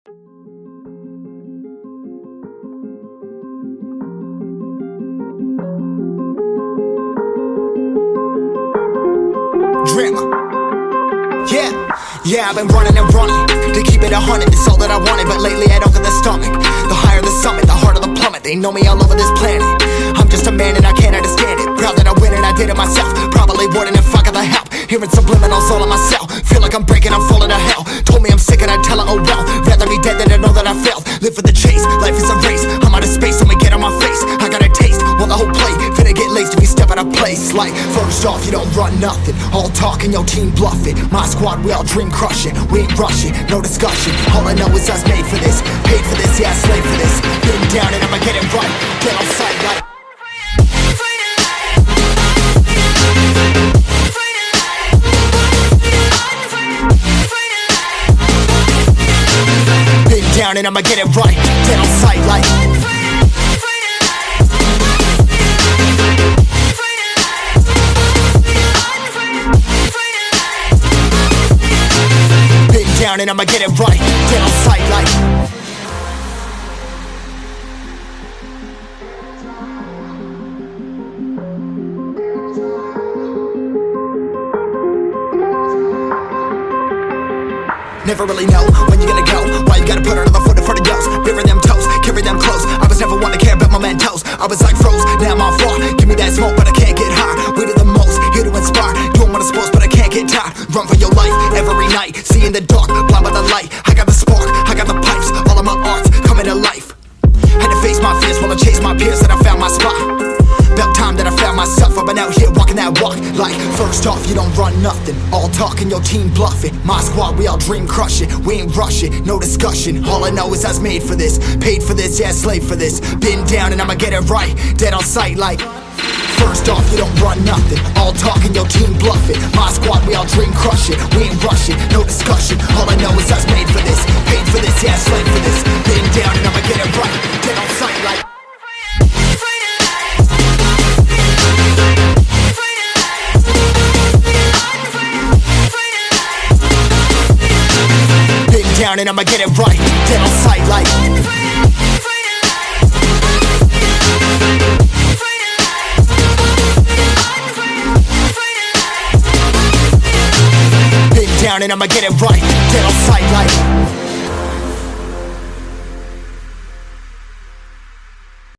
Drama. Yeah, yeah, I've been running and running to keep it a hundred. It's all that I wanted, but lately I don't get the stomach. The higher the summit, the harder the plummet. They know me all over this planet. I'm just a man and I can't understand it. Proud that I win and I did it myself. Probably wouldn't if I got the help. Hearing subliminals all on myself. Chase, life is a race. I'm out of space, I'ma get on my face. I got a taste, want the whole plate. Finna get laced if you step out of place. Like, first off, you don't run nothing. All talking, your team bluffing. My squad, we all dream crushing. We ain't rushing, no discussion. All I know is I was made for this. Paid for this, yeah, slave for this. Been down and I'ma get it right. Down and I'ma get it right. Get on sight like. Down and I'ma get it right. Get on sight like. Never really know when you're gonna go. Why froze, now I'm. Give me that smoke, but I can't get high. We do the most, here to inspire. Doing what I'm supposed, but I can't get tired. Run for your life every night. See in the dark, blind by the light. I got the spark, walking that walk. Like, first off, you don't run nothing. All talking, your team bluffing. My squad, we all dream crushing. We ain't rushing, no discussion. All I know is I was made for this. Paid for this, yeah, slave for this. Been down and I'ma get it right. Dead on sight, like. First off, you don't run nothing. All talking, your team bluffing. My squad, we all dream crushing. We ain't rushing, no discussion. All down and I'ma get it right. Dead on sight, like. Been down and I'ma get it right. Dead on sight, like.